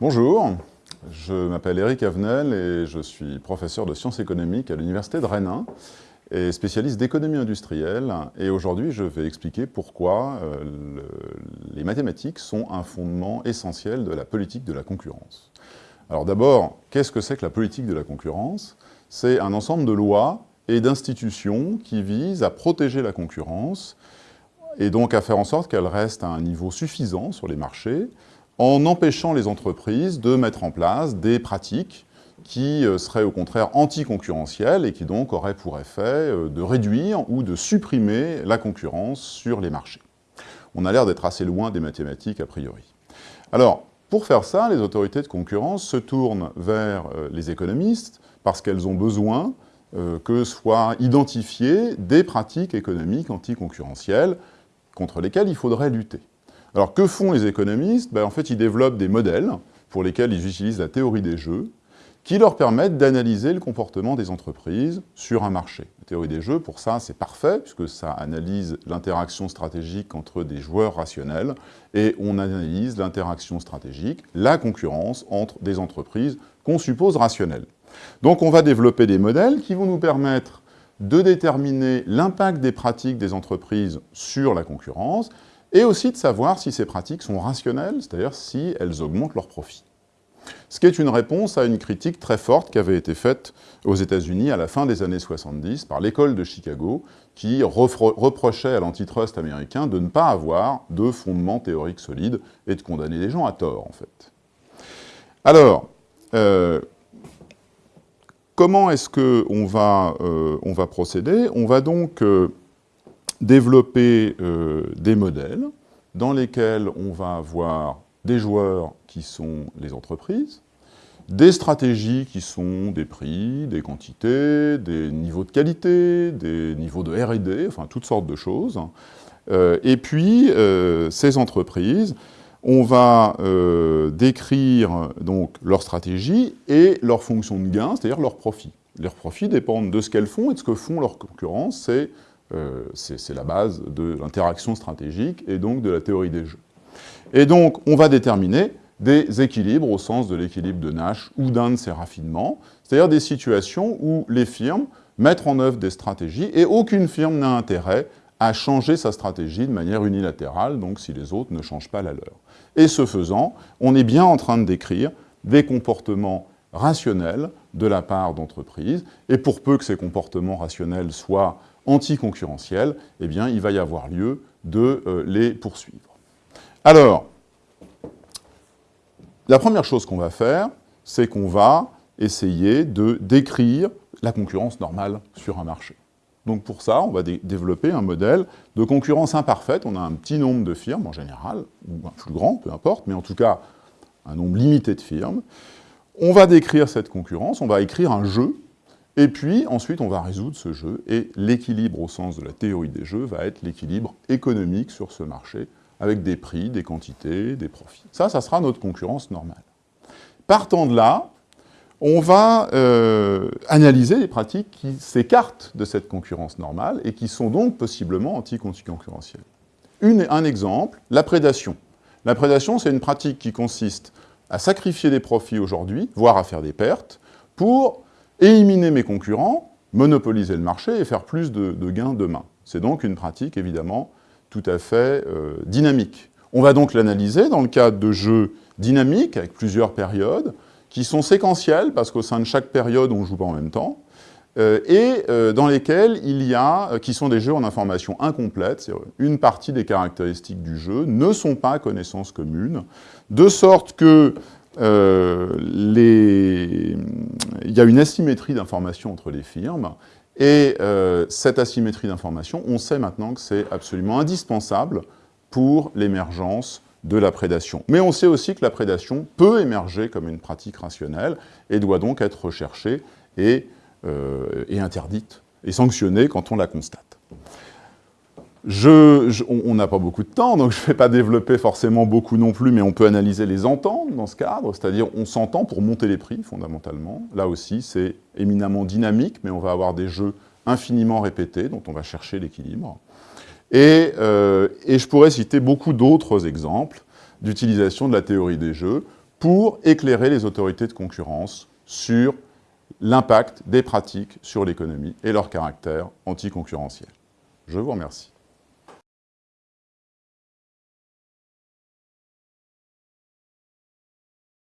Bonjour, je m'appelle Eric Avenel et je suis professeur de sciences économiques à l'Université de Rennes et spécialiste d'économie industrielle. Et aujourd'hui, je vais expliquer pourquoi euh, les mathématiques sont un fondement essentiel de la politique de la concurrence. Alors d'abord, qu'est-ce que c'est que la politique de la concurrence? C'est un ensemble de lois et d'institutions qui visent à protéger la concurrence et donc à faire en sorte qu'elle reste à un niveau suffisant sur les marchés en empêchant les entreprises de mettre en place des pratiques qui euh, seraient au contraire anticoncurrentielles et qui donc auraient pour effet euh, de réduire ou de supprimer la concurrence sur les marchés. On a l'air d'être assez loin des mathématiques a priori. Alors, pour faire ça, les autorités de concurrence se tournent vers euh, les économistes parce qu'elles ont besoin que soient identifiées des pratiques économiques anticoncurrentielles contre lesquelles il faudrait lutter. Alors que font les économistes? Ben, En fait, ils développent des modèles pour lesquels ils utilisent la théorie des jeux, qui leur permettent d'analyser le comportement des entreprises sur un marché. La théorie des jeux, pour ça, c'est parfait, puisque ça analyse l'interaction stratégique entre des joueurs rationnels, et on analyse l'interaction stratégique, la concurrence entre des entreprises qu'on suppose rationnelles. Donc on va développer des modèles qui vont nous permettre de déterminer l'impact des pratiques des entreprises sur la concurrence, et aussi de savoir si ces pratiques sont rationnelles, c'est-à-dire si elles augmentent leurs profits. Ce qui est une réponse à une critique très forte qui avait été faite aux États-Unis à la fin des années 70 par l'école de Chicago, qui reprochait à l'antitrust américain de ne pas avoir de fondement théorique solide et de condamner les gens à tort, en fait. Alors, euh, comment est-ce qu'on va, euh, va procéder? On va donc euh, développer des modèles dans lesquels on va avoir des joueurs qui sont les entreprises, des stratégies qui sont des prix, des quantités, des niveaux de qualité, des niveaux de R&D, enfin toutes sortes de choses. Euh, et puis, euh, ces entreprises, on va euh, décrire donc leur stratégie et leur fonction de gain, c'est-à-dire leurs profits. Leurs profits dépendent de ce qu'elles font et de ce que font leurs concurrents. C'est la base de l'interaction stratégique et donc de la théorie des jeux. Et donc, on va déterminer des équilibres au sens de l'équilibre de Nash ou d'un de ses raffinements, c'est-à-dire des situations où les firmes mettent en œuvre des stratégies et aucune firme n'a intérêt à changer sa stratégie de manière unilatérale, donc si les autres ne changent pas la leur. Et ce faisant, on est bien en train de décrire des comportements rationnels de la part d'entreprises, et pour peu que ces comportements rationnels soient anticoncurrentiels, eh bien, il va y avoir lieu de euh, les poursuivre. Alors, la première chose qu'on va faire, c'est qu'on va essayer de décrire la concurrence normale sur un marché. Donc pour ça, on va développer un modèle de concurrence imparfaite. On a un petit nombre de firmes en général, ou un plus grand, peu importe, mais en tout cas un nombre limité de firmes. On va décrire cette concurrence, on va écrire un jeu, et puis ensuite on va résoudre ce jeu, et l'équilibre au sens de la théorie des jeux va être l'équilibre économique sur ce marché, avec des prix, des quantités, des profits. Ça, ça sera notre concurrence normale. Partant de là, on va euh, analyser les pratiques qui s'écartent de cette concurrence normale et qui sont donc possiblement anticoncurrentielles. Un exemple, la prédation. La prédation, c'est une pratique qui consiste à sacrifier des profits aujourd'hui, voire à faire des pertes, pour éliminer mes concurrents, monopoliser le marché et faire plus de, gains demain. C'est donc une pratique, évidemment, tout à fait euh, dynamique. On va donc l'analyser dans le cadre de jeux dynamiques, avec plusieurs périodes, qui sont séquentielles, parce qu'au sein de chaque période, on ne joue pas en même temps, euh, et euh, dans lesquels il y a, qui sont des jeux en information incomplète, une partie des caractéristiques du jeu ne sont pas connaissances communes, de sorte que les... il y a une asymétrie d'information entre les firmes, et euh, cette asymétrie d'information, on sait maintenant que c'est absolument indispensable pour l'émergence de la prédation. Mais on sait aussi que la prédation peut émerger comme une pratique rationnelle et doit donc être recherchée et, euh, et interdite et sanctionnée quand on la constate. On n'a pas beaucoup de temps, donc je ne vais pas développer forcément beaucoup non plus, mais on peut analyser les ententes dans ce cadre, c'est-à-dire on s'entend pour monter les prix, fondamentalement. Là aussi, c'est éminemment dynamique, mais on va avoir des jeux infiniment répétés, dont on va chercher l'équilibre. Et, euh, et, je pourrais citer beaucoup d'autres exemples d'utilisation de la théorie des jeux pour éclairer les autorités de concurrence sur l'impact des pratiques sur l'économie et leur caractère anticoncurrentiel. Je vous remercie.